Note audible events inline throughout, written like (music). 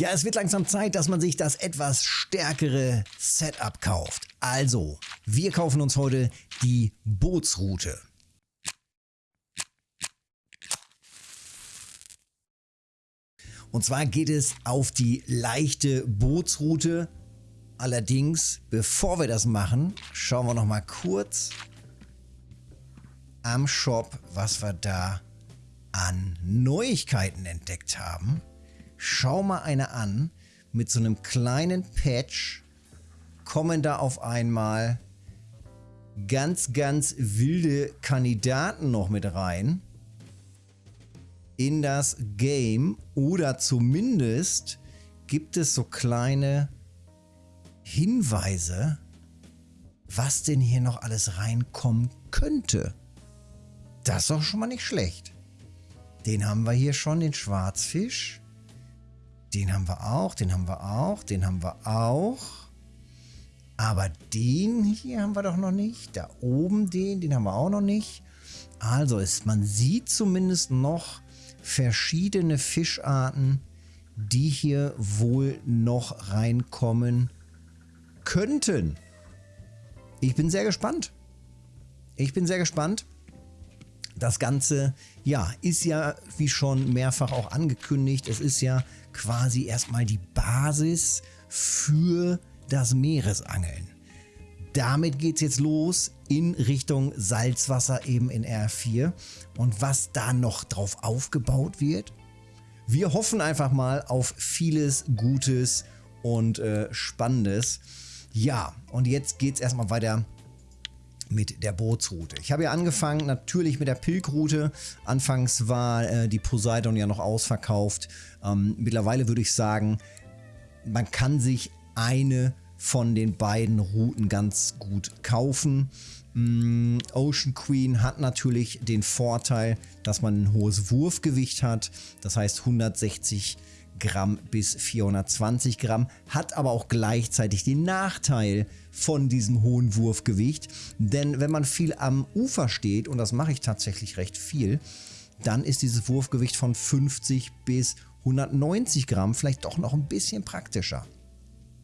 Ja, es wird langsam Zeit, dass man sich das etwas stärkere Setup kauft. Also, wir kaufen uns heute die Bootsroute. Und zwar geht es auf die leichte Bootsroute. Allerdings, bevor wir das machen, schauen wir noch mal kurz am Shop, was wir da an Neuigkeiten entdeckt haben. Schau mal eine an. Mit so einem kleinen Patch kommen da auf einmal ganz, ganz wilde Kandidaten noch mit rein in das Game oder zumindest gibt es so kleine Hinweise, was denn hier noch alles reinkommen könnte. Das ist doch schon mal nicht schlecht. Den haben wir hier schon, den Schwarzfisch. Den haben wir auch, den haben wir auch, den haben wir auch. Aber den hier haben wir doch noch nicht. Da oben den, den haben wir auch noch nicht. Also ist, man sieht zumindest noch verschiedene Fischarten, die hier wohl noch reinkommen könnten. Ich bin sehr gespannt. Ich bin sehr gespannt. Das Ganze, ja, ist ja, wie schon mehrfach auch angekündigt, es ist ja quasi erstmal die Basis für das Meeresangeln. Damit geht es jetzt los in Richtung Salzwasser eben in R4. Und was da noch drauf aufgebaut wird, wir hoffen einfach mal auf vieles Gutes und äh, Spannendes. Ja, und jetzt geht es erstmal weiter mit der Bootsroute. Ich habe ja angefangen natürlich mit der Pilgroute. Anfangs war äh, die Poseidon ja noch ausverkauft. Ähm, mittlerweile würde ich sagen, man kann sich eine von den beiden Routen ganz gut kaufen. Mm, Ocean Queen hat natürlich den Vorteil, dass man ein hohes Wurfgewicht hat. Das heißt 160 Gramm bis 420 Gramm, hat aber auch gleichzeitig den Nachteil von diesem hohen Wurfgewicht. Denn wenn man viel am Ufer steht, und das mache ich tatsächlich recht viel, dann ist dieses Wurfgewicht von 50 bis 190 Gramm vielleicht doch noch ein bisschen praktischer.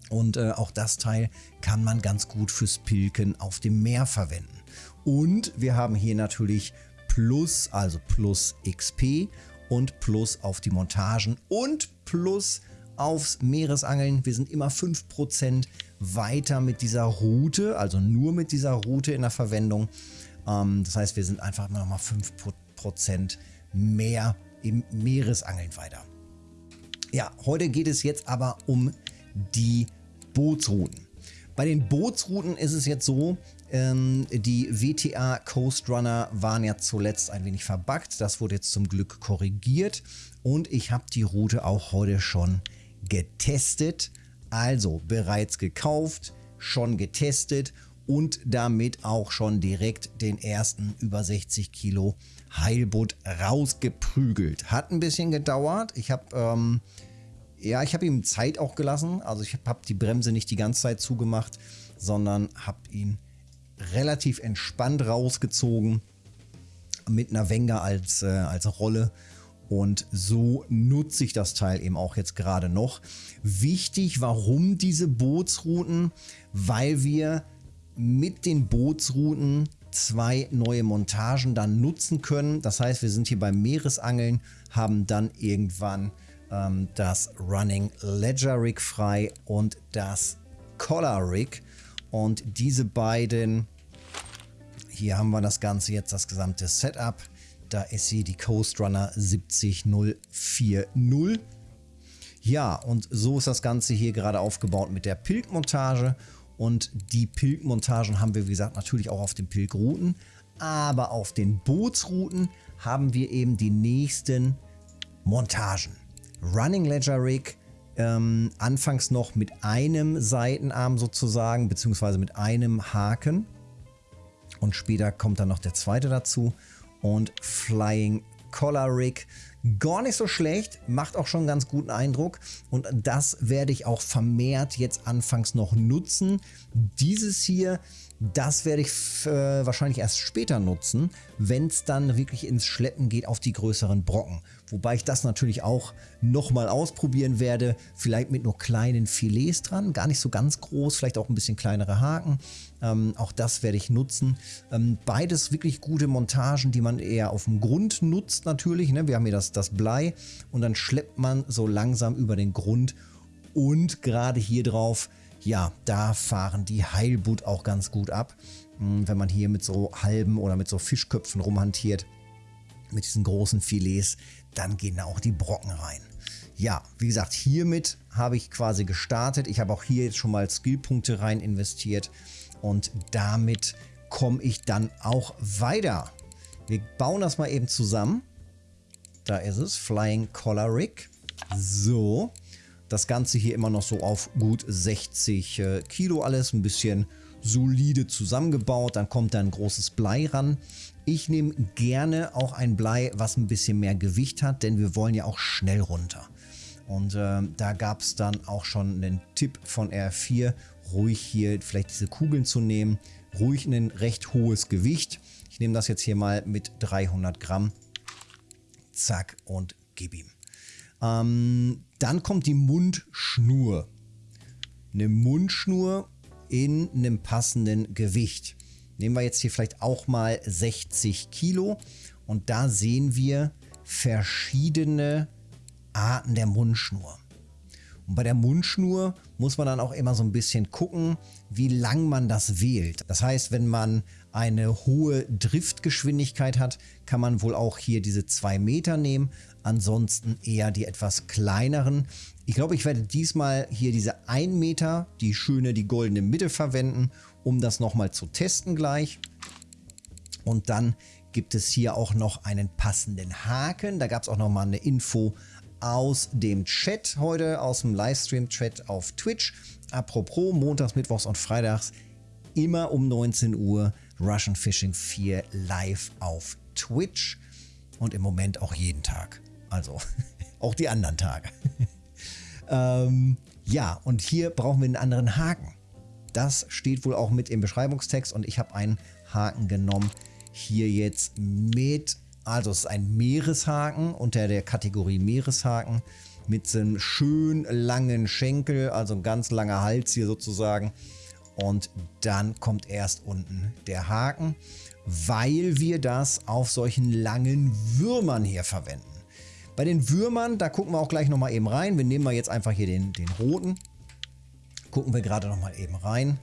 Und äh, auch das Teil kann man ganz gut fürs Pilken auf dem Meer verwenden. Und wir haben hier natürlich Plus, also Plus XP und Plus auf die Montagen und Plus aufs Meeresangeln. Wir sind immer 5% weiter mit dieser Route, also nur mit dieser Route in der Verwendung. Ähm, das heißt, wir sind einfach immer noch mal 5% mehr im Meeresangeln weiter. Ja, heute geht es jetzt aber um die Bootsrouten. Bei den Bootsrouten ist es jetzt so, ähm, die WTA Coast Runner waren ja zuletzt ein wenig verbuggt. Das wurde jetzt zum Glück korrigiert und ich habe die Route auch heute schon getestet. Also bereits gekauft, schon getestet und damit auch schon direkt den ersten über 60 Kilo Heilbutt rausgeprügelt. Hat ein bisschen gedauert. Ich habe ähm, ja, ich habe ihm Zeit auch gelassen. Also ich habe die Bremse nicht die ganze Zeit zugemacht, sondern habe ihn relativ entspannt rausgezogen mit einer Wenger als, äh, als Rolle. Und so nutze ich das Teil eben auch jetzt gerade noch. Wichtig, warum diese Bootsrouten? Weil wir mit den Bootsrouten zwei neue Montagen dann nutzen können. Das heißt, wir sind hier beim Meeresangeln, haben dann irgendwann ähm, das Running Ledger Rig frei und das Collar Rig. Und diese beiden, hier haben wir das Ganze jetzt, das gesamte Setup. Da ist sie die Coast Runner 70040. Ja, und so ist das Ganze hier gerade aufgebaut mit der Pilgmontage. Und die Pilgmontagen haben wir, wie gesagt, natürlich auch auf den Pilgrouten. Aber auf den Bootsrouten haben wir eben die nächsten Montagen. Running Ledger Rig ähm, anfangs noch mit einem Seitenarm sozusagen, beziehungsweise mit einem Haken. Und später kommt dann noch der zweite dazu. Und Flying Collar Rig Gar nicht so schlecht, macht auch schon einen ganz guten Eindruck und das werde ich auch vermehrt jetzt anfangs noch nutzen. Dieses hier das werde ich äh, wahrscheinlich erst später nutzen, wenn es dann wirklich ins Schleppen geht auf die größeren Brocken. Wobei ich das natürlich auch nochmal ausprobieren werde, vielleicht mit nur kleinen Filets dran, gar nicht so ganz groß, vielleicht auch ein bisschen kleinere Haken. Ähm, auch das werde ich nutzen. Ähm, beides wirklich gute Montagen, die man eher auf dem Grund nutzt natürlich. Ne? Wir haben hier das, das Blei und dann schleppt man so langsam über den Grund und gerade hier drauf ja, da fahren die Heilbutt auch ganz gut ab. Hm, wenn man hier mit so halben oder mit so Fischköpfen rumhantiert, mit diesen großen Filets, dann gehen auch die Brocken rein. Ja, wie gesagt, hiermit habe ich quasi gestartet. Ich habe auch hier jetzt schon mal Skillpunkte rein investiert und damit komme ich dann auch weiter. Wir bauen das mal eben zusammen. Da ist es, Flying Collar. So, das Ganze hier immer noch so auf gut 60 äh, Kilo alles, ein bisschen solide zusammengebaut. Dann kommt da ein großes Blei ran. Ich nehme gerne auch ein Blei, was ein bisschen mehr Gewicht hat, denn wir wollen ja auch schnell runter. Und äh, da gab es dann auch schon einen Tipp von R4, ruhig hier vielleicht diese Kugeln zu nehmen. Ruhig ein recht hohes Gewicht. Ich nehme das jetzt hier mal mit 300 Gramm. Zack und gib ihm. Ähm, dann kommt die Mundschnur. Eine Mundschnur in einem passenden Gewicht. Nehmen wir jetzt hier vielleicht auch mal 60 Kilo und da sehen wir verschiedene Arten der Mundschnur. Und bei der Mundschnur muss man dann auch immer so ein bisschen gucken, wie lang man das wählt. Das heißt, wenn man eine hohe Driftgeschwindigkeit hat, kann man wohl auch hier diese 2 Meter nehmen. Ansonsten eher die etwas kleineren. Ich glaube, ich werde diesmal hier diese 1 Meter, die schöne, die goldene Mitte verwenden, um das nochmal zu testen gleich. Und dann gibt es hier auch noch einen passenden Haken. Da gab es auch nochmal eine Info aus dem Chat heute, aus dem Livestream-Chat auf Twitch. Apropos, montags, mittwochs und freitags immer um 19 Uhr Russian Fishing 4 live auf Twitch und im Moment auch jeden Tag. Also (laughs) auch die anderen Tage. (laughs) ähm, ja, und hier brauchen wir einen anderen Haken. Das steht wohl auch mit im Beschreibungstext und ich habe einen Haken genommen. Hier jetzt mit also es ist ein Meereshaken unter der Kategorie Meereshaken mit so einem schön langen Schenkel, also ein ganz langer Hals hier sozusagen. Und dann kommt erst unten der Haken, weil wir das auf solchen langen Würmern hier verwenden. Bei den Würmern, da gucken wir auch gleich nochmal eben rein. Wir nehmen mal jetzt einfach hier den, den roten. Gucken wir gerade nochmal eben rein.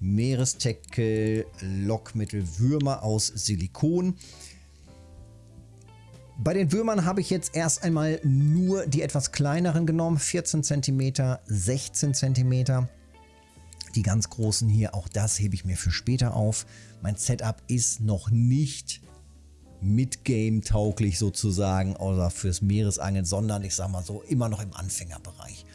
Meeresteckel, Lockmittel, Würmer aus Silikon. Bei den Würmern habe ich jetzt erst einmal nur die etwas kleineren genommen, 14 cm, 16 cm. Die ganz großen hier, auch das hebe ich mir für später auf. Mein Setup ist noch nicht mit Game tauglich sozusagen oder fürs Meeresangeln, sondern ich sage mal so immer noch im Anfängerbereich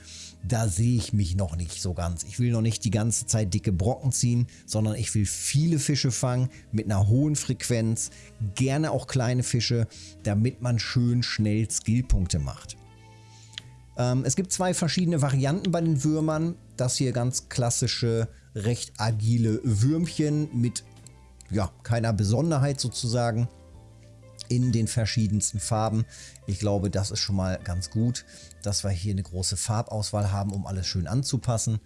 da sehe ich mich noch nicht so ganz. Ich will noch nicht die ganze Zeit dicke Brocken ziehen, sondern ich will viele Fische fangen mit einer hohen Frequenz, gerne auch kleine Fische, damit man schön schnell Skillpunkte macht. Ähm, es gibt zwei verschiedene Varianten bei den Würmern. Das hier ganz klassische, recht agile Würmchen mit ja, keiner Besonderheit sozusagen in den verschiedensten Farben. Ich glaube, das ist schon mal ganz gut, dass wir hier eine große Farbauswahl haben, um alles schön anzupassen.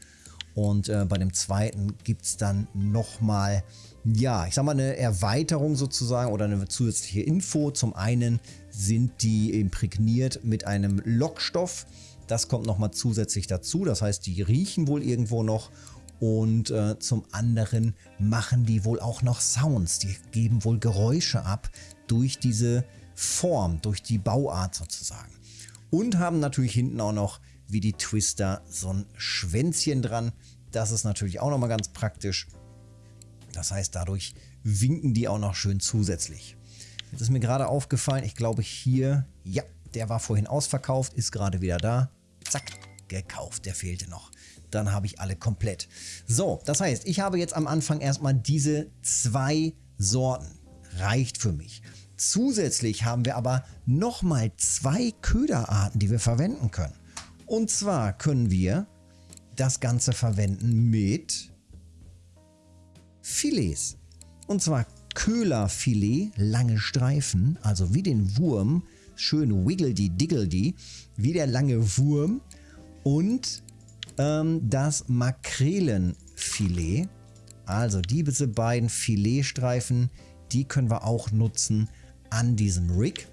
Und äh, bei dem zweiten gibt es dann nochmal, ja, ich sag mal eine Erweiterung sozusagen oder eine zusätzliche Info. Zum einen sind die imprägniert mit einem Lockstoff. Das kommt nochmal zusätzlich dazu. Das heißt, die riechen wohl irgendwo noch. Und äh, zum anderen machen die wohl auch noch Sounds. Die geben wohl Geräusche ab, durch diese Form, durch die Bauart sozusagen. Und haben natürlich hinten auch noch wie die Twister so ein Schwänzchen dran. Das ist natürlich auch nochmal ganz praktisch. Das heißt, dadurch winken die auch noch schön zusätzlich. Jetzt ist mir gerade aufgefallen, ich glaube hier, ja, der war vorhin ausverkauft, ist gerade wieder da. Zack, gekauft, der fehlte noch. Dann habe ich alle komplett. So, das heißt, ich habe jetzt am Anfang erstmal diese zwei Sorten reicht für mich. Zusätzlich haben wir aber nochmal zwei Köderarten, die wir verwenden können. Und zwar können wir das Ganze verwenden mit Filets. Und zwar Köhlerfilet, lange Streifen, also wie den Wurm, schön wiggledy-diggledy, wie der lange Wurm. Und ähm, das Makrelenfilet, also diese beiden Filetstreifen, die können wir auch nutzen an diesem Rig.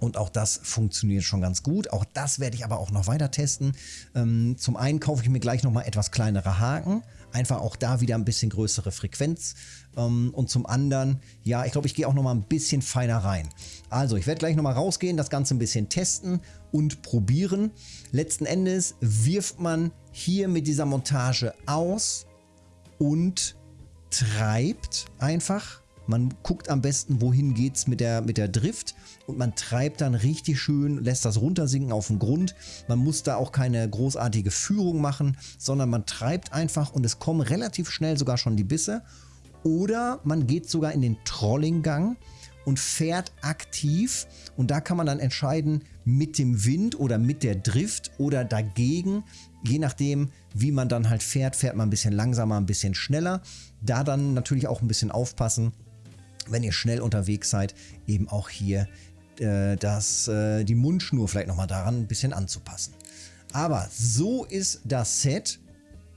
Und auch das funktioniert schon ganz gut. Auch das werde ich aber auch noch weiter testen. Ähm, zum einen kaufe ich mir gleich nochmal etwas kleinere Haken. Einfach auch da wieder ein bisschen größere Frequenz. Ähm, und zum anderen, ja, ich glaube, ich gehe auch nochmal ein bisschen feiner rein. Also, ich werde gleich nochmal rausgehen, das Ganze ein bisschen testen und probieren. Letzten Endes wirft man hier mit dieser Montage aus und treibt einfach man guckt am besten, wohin geht es mit der, mit der Drift und man treibt dann richtig schön, lässt das runtersinken auf den Grund. Man muss da auch keine großartige Führung machen, sondern man treibt einfach und es kommen relativ schnell sogar schon die Bisse. Oder man geht sogar in den Trollinggang und fährt aktiv und da kann man dann entscheiden mit dem Wind oder mit der Drift oder dagegen, je nachdem wie man dann halt fährt, fährt man ein bisschen langsamer, ein bisschen schneller. Da dann natürlich auch ein bisschen aufpassen, wenn ihr schnell unterwegs seid, eben auch hier äh, das, äh, die Mundschnur vielleicht nochmal daran ein bisschen anzupassen. Aber so ist das Set.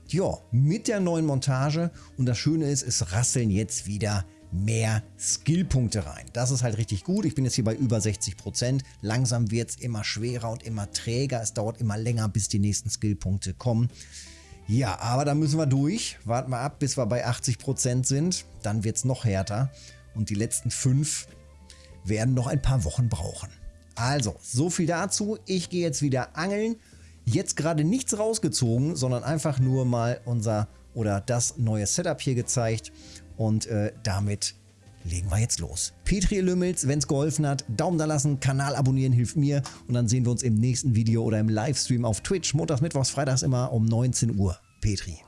Ja, mit der neuen Montage und das Schöne ist, es rasseln jetzt wieder mehr Skillpunkte rein. Das ist halt richtig gut. Ich bin jetzt hier bei über 60%. Langsam wird es immer schwerer und immer träger. Es dauert immer länger, bis die nächsten Skillpunkte kommen. Ja, aber da müssen wir durch. Warten wir ab, bis wir bei 80% sind. Dann wird es noch härter und die letzten fünf werden noch ein paar Wochen brauchen. Also, so viel dazu. Ich gehe jetzt wieder angeln. Jetzt gerade nichts rausgezogen, sondern einfach nur mal unser oder das neue Setup hier gezeigt. Und äh, damit legen wir jetzt los. Petri Lümmels, wenn es geholfen hat, Daumen da lassen, Kanal abonnieren hilft mir. Und dann sehen wir uns im nächsten Video oder im Livestream auf Twitch. Montags, Mittwochs, Freitags immer um 19 Uhr. Petri.